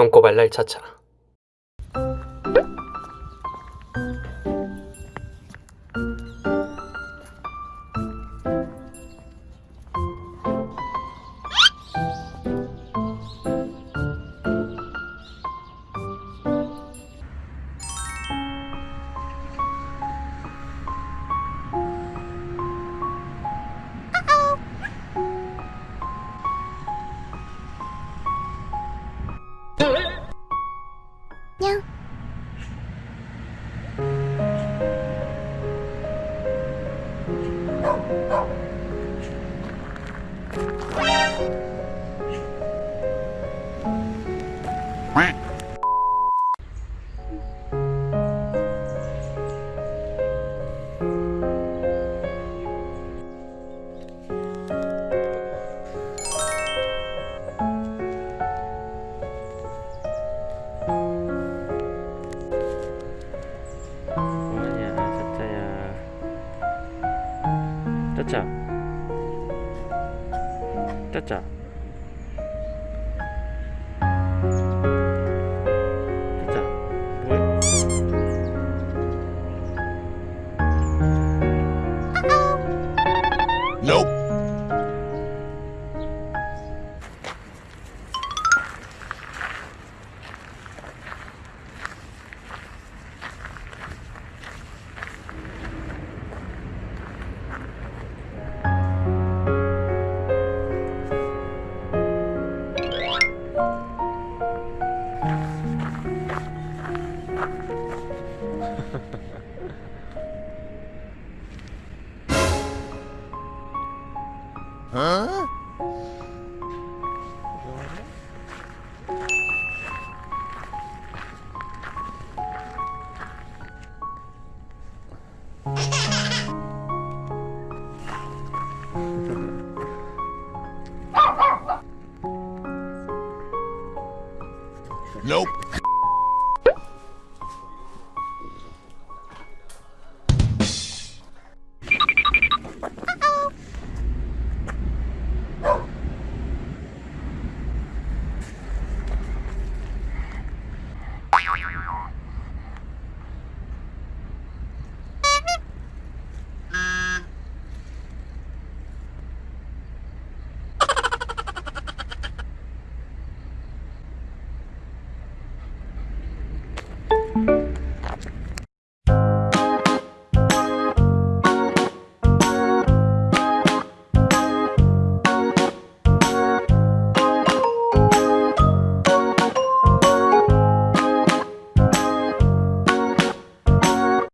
똥꼬발랄 차차 Oh. ちゃャチャ Hả? Nope. Yo, yo, yo, yo.